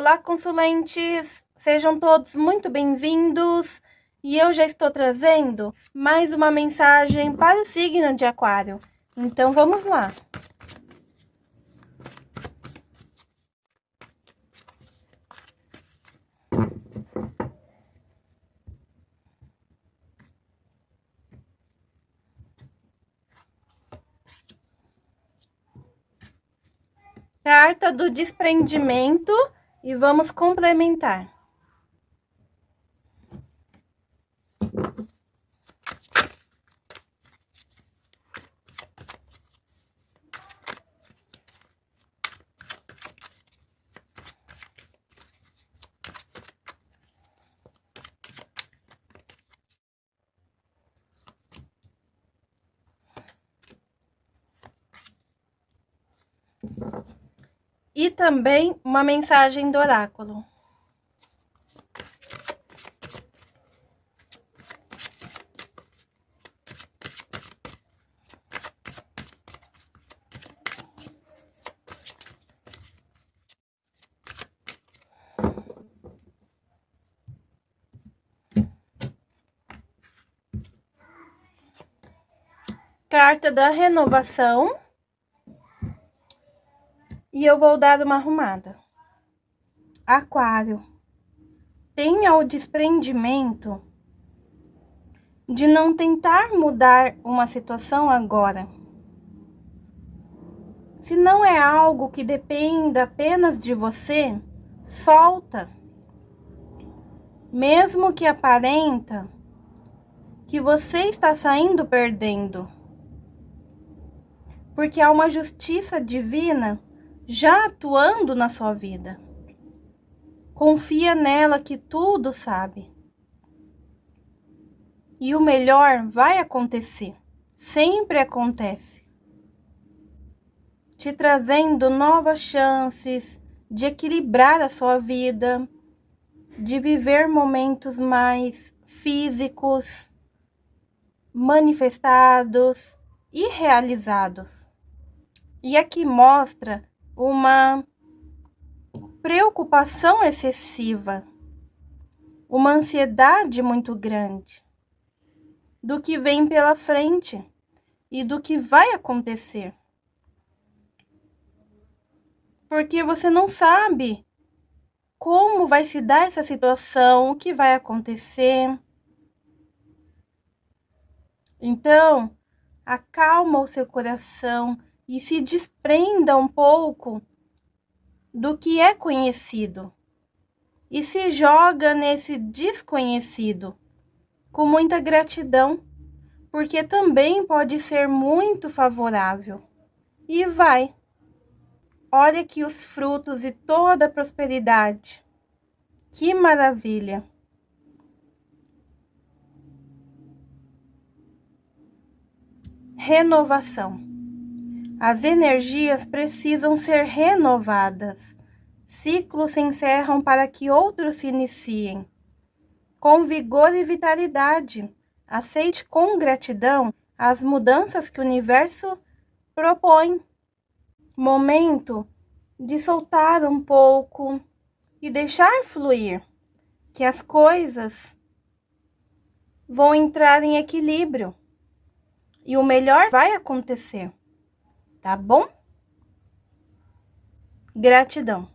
Olá, consulentes! Sejam todos muito bem-vindos e eu já estou trazendo mais uma mensagem para o signo de Aquário. Então vamos lá! Carta do desprendimento e vamos complementar. E também uma mensagem do oráculo. Carta da renovação e eu vou dar uma arrumada. Aquário, tenha o desprendimento de não tentar mudar uma situação agora. Se não é algo que dependa apenas de você, solta. Mesmo que aparenta que você está saindo perdendo. Porque há uma justiça divina já atuando na sua vida. Confia nela que tudo sabe. E o melhor vai acontecer. Sempre acontece. Te trazendo novas chances de equilibrar a sua vida, de viver momentos mais físicos, manifestados e realizados. E aqui mostra uma preocupação excessiva, uma ansiedade muito grande do que vem pela frente e do que vai acontecer. Porque você não sabe como vai se dar essa situação, o que vai acontecer. Então, acalma o seu coração e se desprenda um pouco do que é conhecido e se joga nesse desconhecido com muita gratidão, porque também pode ser muito favorável. E vai. Olha aqui os frutos e toda a prosperidade. Que maravilha! Renovação. As energias precisam ser renovadas. Ciclos se encerram para que outros se iniciem. Com vigor e vitalidade, aceite com gratidão as mudanças que o universo propõe. Momento de soltar um pouco e deixar fluir, que as coisas vão entrar em equilíbrio e o melhor vai acontecer tá bom? Gratidão.